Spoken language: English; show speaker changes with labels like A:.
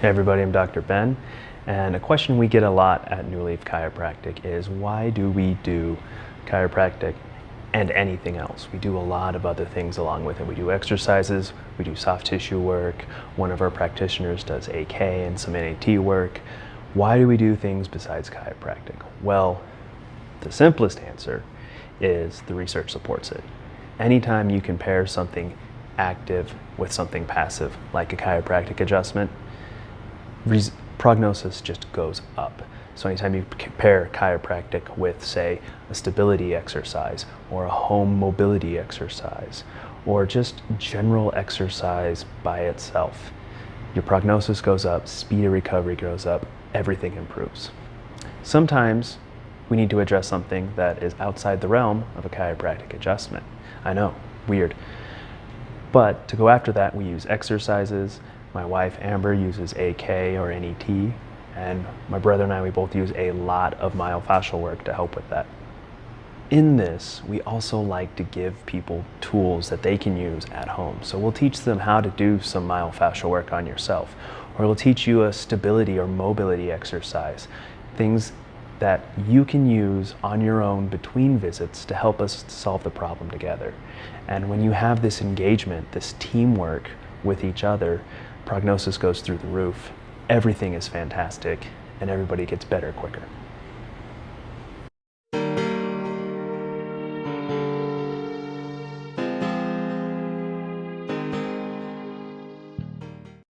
A: Hey everybody, I'm Dr. Ben, and a question we get a lot at New Leaf Chiropractic is why do we do chiropractic and anything else? We do a lot of other things along with it. We do exercises, we do soft tissue work, one of our practitioners does AK and some NAT work. Why do we do things besides chiropractic? Well, the simplest answer is the research supports it. Anytime you compare something active with something passive, like a chiropractic adjustment, prognosis just goes up. So anytime you compare chiropractic with, say, a stability exercise or a home mobility exercise or just general exercise by itself, your prognosis goes up, speed of recovery goes up, everything improves. Sometimes we need to address something that is outside the realm of a chiropractic adjustment. I know, weird. But to go after that, we use exercises my wife Amber uses AK or NET, and my brother and I, we both use a lot of myofascial work to help with that. In this, we also like to give people tools that they can use at home. So we'll teach them how to do some myofascial work on yourself, or we'll teach you a stability or mobility exercise, things that you can use on your own between visits to help us solve the problem together. And when you have this engagement, this teamwork with each other, prognosis goes through the roof, everything is fantastic, and everybody gets better quicker.